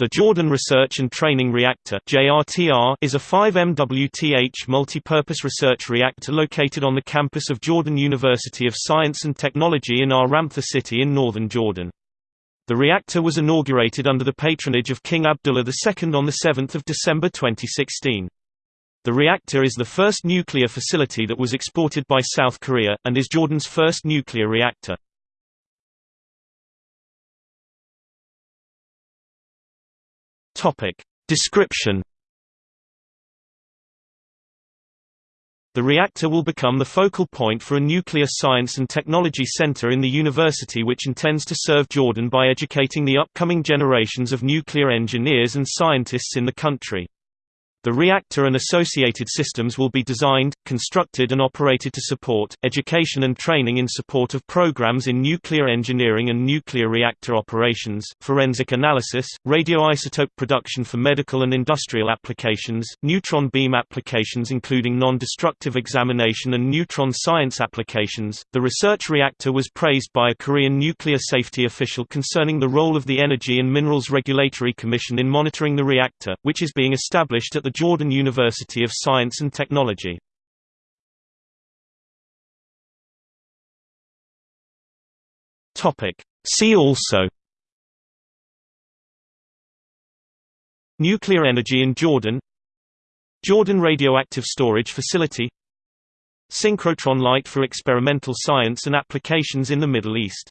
The Jordan Research and Training Reactor is a 5 MWTH multi-purpose research reactor located on the campus of Jordan University of Science and Technology in Ar-Ramtha city in northern Jordan. The reactor was inaugurated under the patronage of King Abdullah II on 7 December 2016. The reactor is the first nuclear facility that was exported by South Korea, and is Jordan's first nuclear reactor. Topic. Description The reactor will become the focal point for a nuclear science and technology center in the university which intends to serve Jordan by educating the upcoming generations of nuclear engineers and scientists in the country. The reactor and associated systems will be designed, constructed and operated to support, education and training in support of programs in nuclear engineering and nuclear reactor operations, forensic analysis, radioisotope production for medical and industrial applications, neutron beam applications including non-destructive examination and neutron science applications. The research reactor was praised by a Korean nuclear safety official concerning the role of the Energy and Minerals Regulatory Commission in monitoring the reactor, which is being established at the the Jordan University of Science and Technology. See also Nuclear energy in Jordan Jordan Radioactive Storage Facility Synchrotron light for experimental science and applications in the Middle East